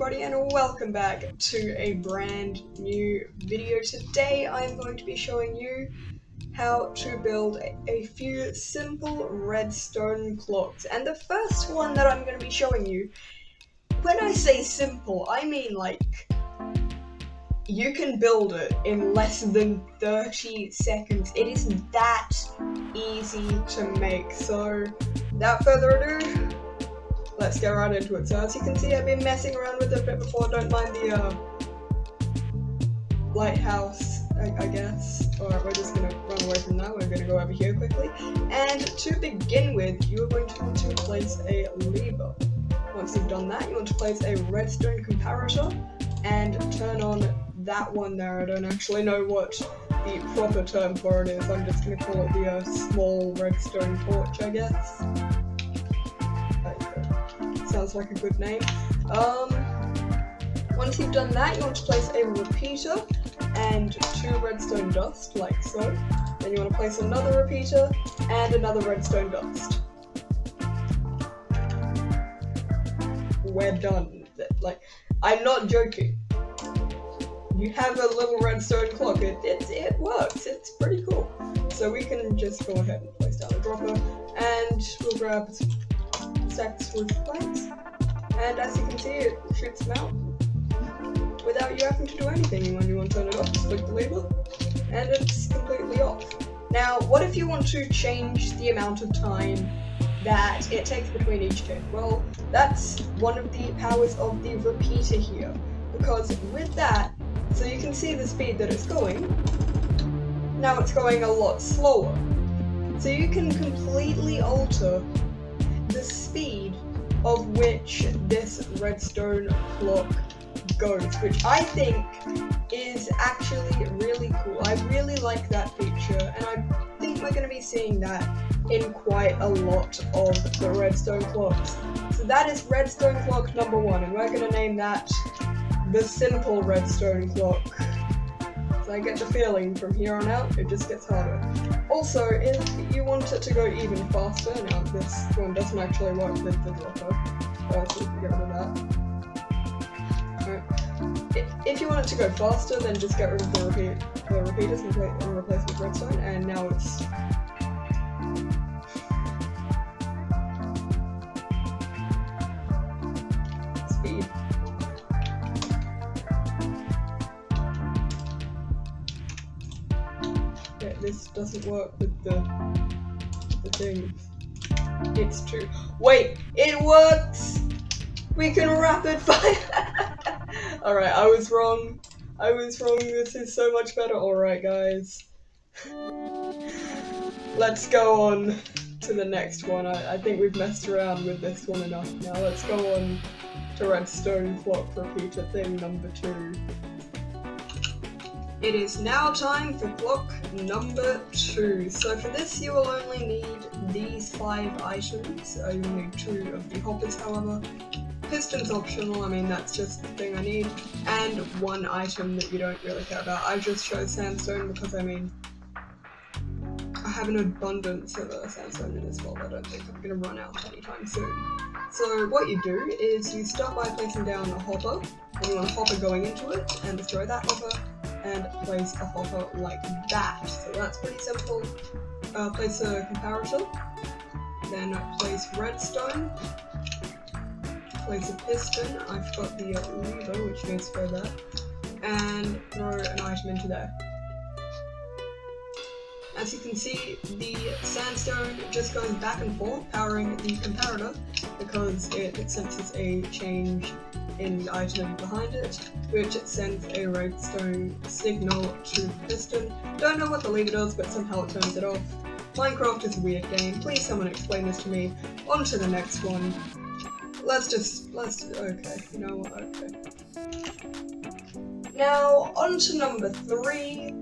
everybody and welcome back to a brand new video. Today I'm going to be showing you how to build a, a few simple redstone clocks. And the first one that I'm going to be showing you, when I say simple, I mean like you can build it in less than 30 seconds. It is that easy to make. So without further ado, let's get right into it. So as you can see, I've been messing around with it a bit before. Don't mind the uh, lighthouse, I, I guess. Alright, we're just gonna run away from that. We're gonna go over here quickly. And to begin with, you're going to want to place a lever. Once you've done that, you want to place a redstone comparator and turn on that one there. I don't actually know what the proper term for it is. I'm just gonna call it the uh, small redstone torch, I guess sounds like a good name. Um, once you've done that, you want to place a repeater and two redstone dust, like so. Then you want to place another repeater and another redstone dust. We're done. Like, I'm not joking. You have a little redstone clock. It, it, it works. It's pretty cool. So we can just go ahead and place down the dropper and we'll grab stacks with. And as you can see, it shoots them out without you having to do anything. When you want to turn it off, just click the label, and it's completely off. Now, what if you want to change the amount of time that it takes between each tick? Well, that's one of the powers of the repeater here, because with that, so you can see the speed that it's going, now it's going a lot slower. So you can completely alter the speed of which this redstone clock goes, which I think is actually really cool. I really like that feature, and I think we're going to be seeing that in quite a lot of the redstone clocks. So that is redstone clock number one, and we're going to name that the simple redstone clock. I get the feeling from here on out, it just gets harder. Also, if you want it to go even faster, now this one doesn't actually work with the dropper, uh, so get rid of that. Right. If you want it to go faster, then just get rid of the, repeat, the repeaters and replace with redstone, and now it's doesn't work with the the thing. It's true. Wait, it works! We can rapid fire! Alright, I was wrong. I was wrong. This is so much better. Alright, guys. Let's go on to the next one. I, I think we've messed around with this one enough now. Let's go on to redstone clock repeater thing number two. It is now time for block number two. So for this you will only need these five items. You'll need two of the hoppers however. Piston's optional, I mean that's just the thing I need. And one item that you don't really care about. I just chose sandstone because I mean I have an abundance of uh, sandstone in this world. I don't think I'm going to run out anytime soon. So what you do is you start by placing down a hopper, and you want a hopper going into it, and destroy that hopper, and place a hopper like that. So that's pretty simple. Uh, place a comparator, then place redstone, place a piston, I forgot the lever which needs to go there, and throw an item into there. As you can see, the sandstone just goes back and forth, powering the comparator, because it, senses a change in the item behind it, which it sends a redstone signal to the piston. Don't know what the lever does, but somehow it turns it off. Minecraft is a weird game, please someone explain this to me. On to the next one. Let's just, let's, okay, you know what, okay. Now, on to number three.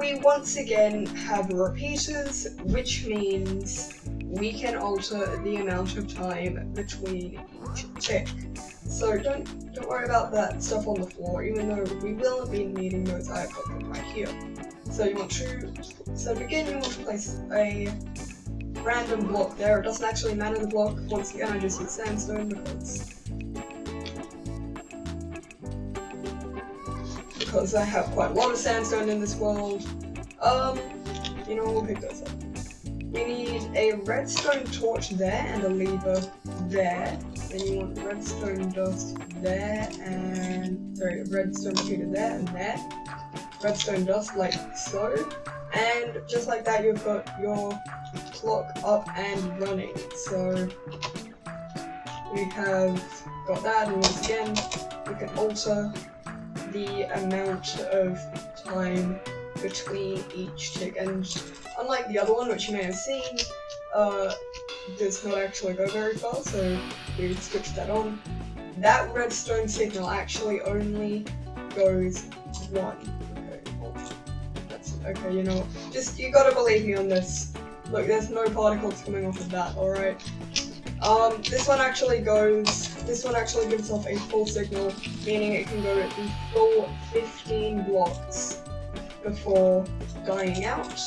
We once again have repeaters, which means we can alter the amount of time between each tick. So don't don't worry about that stuff on the floor, even though we will be needing those. I put them right here. So you want to so begin you want to place a random block there. It doesn't actually matter the block. Once again I just use sandstone because because I have quite a lot of sandstone in this world. Um, you know, we'll pick those up. We need a redstone torch there and a lever there. Then you want redstone dust there and sorry, redstone repeater there and there. Redstone dust like so. And just like that you've got your clock up and running. So we have got that and once again we can alter the amount of time between each tick. And unlike the other one which you may have seen uh, does not actually go very far so we switched that on. That redstone signal actually only goes one. Okay, that's okay you know just you gotta believe me on this. Look there's no particles coming off of that all right um, this one actually goes, this one actually gives off a full signal, meaning it can go the full 15 blocks before dying out.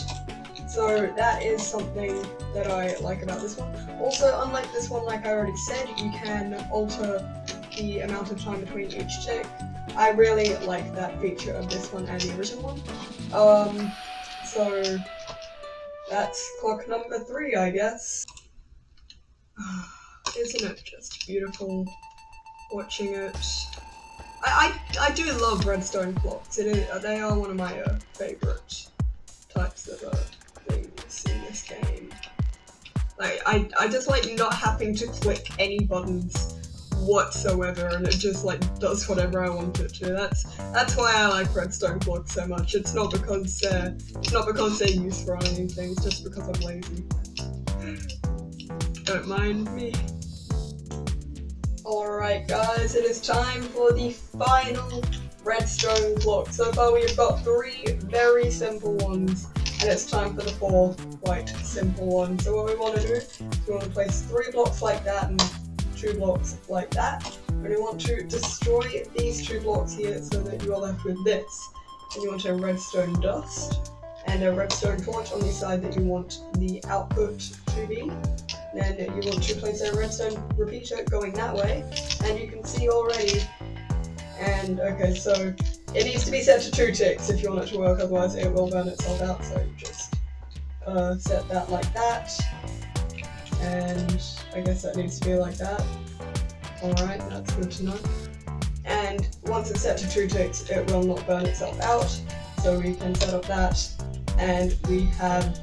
So that is something that I like about this one. Also, unlike this one, like I already said, you can alter the amount of time between each tick. I really like that feature of this one and the original one. Um, so that's clock number three, I guess. Isn't it just beautiful watching it? I, I, I do love redstone clocks. It is, they are one of my uh, favorite types of uh, things in this game. Like, I, I just like not having to click any buttons whatsoever and it just like does whatever I want it to. That's that's why I like redstone clocks so much. It's not because it's not because they're useful or anything, it's just because I'm lazy. Don't mind me. Alright guys, it is time for the final redstone block. So far we've got three very simple ones, and it's time for the fourth quite simple one. So what we want to do is we want to place three blocks like that and two blocks like that. And we want to destroy these two blocks here so that you are left with this. And you want a redstone dust and a redstone torch on the side that you want the output to be. Then you want to place a redstone repeater going that way, and you can see already. And okay, so it needs to be set to two ticks if you want it to work, otherwise it will burn itself out. So just uh, set that like that, and I guess that needs to be like that. Alright, that's good to know. And once it's set to two ticks, it will not burn itself out. So we can set up that, and we have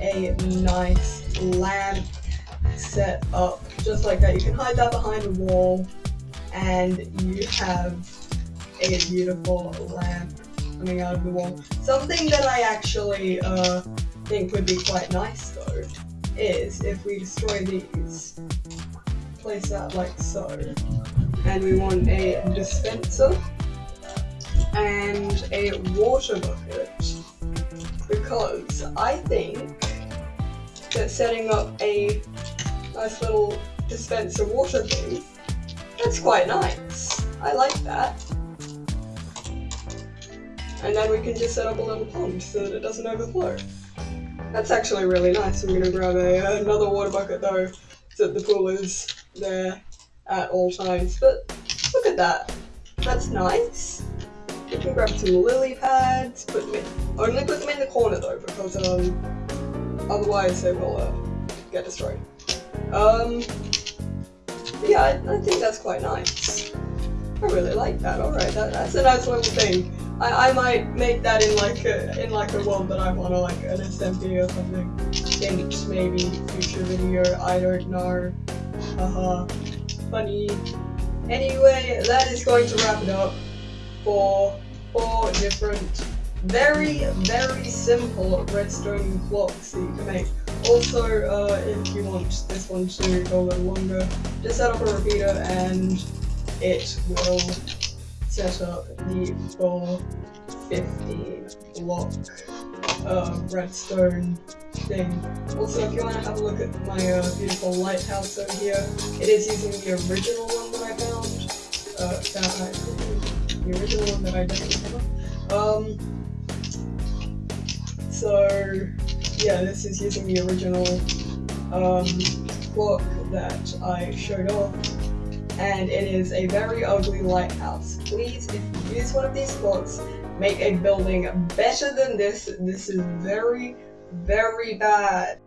a nice lamp set up just like that. You can hide that behind a wall and you have a beautiful lamp coming out of the wall. Something that I actually uh, think would be quite nice though is if we destroy these, place that like so, and we want a dispenser and a water bucket because I think that setting up a nice little dispenser water thing. That's quite nice. I like that. And then we can just set up a little pond so that it doesn't overflow. That's actually really nice. I'm gonna grab a, another water bucket though, so that the pool is there at all times. But look at that. That's nice. We can grab some lily pads, put them in, only put them in the corner though, because um, otherwise they will uh, get destroyed. Um, yeah, I, I, think that's quite nice. I really like that. All right, that, that's a nice little thing. I, I might make that in like a in like a world that I want to like an SMP or something. Hint, maybe future video. I don't know. Haha, funny. Anyway, that is going to wrap it up for four different, very very simple redstone clocks that you can make. Also, uh, if you want this one to go a little longer, just set up a repeater and it will set up the full 15 block uh, redstone thing. Also, if you want to have a look at my uh, beautiful lighthouse over here, it is using the original one that I found. Uh, found the original one that I definitely found. Um, so, yeah, this is using the original um, clock that I showed off. and it is a very ugly lighthouse. Please, if you use one of these blocks, make a building better than this. This is very, very bad.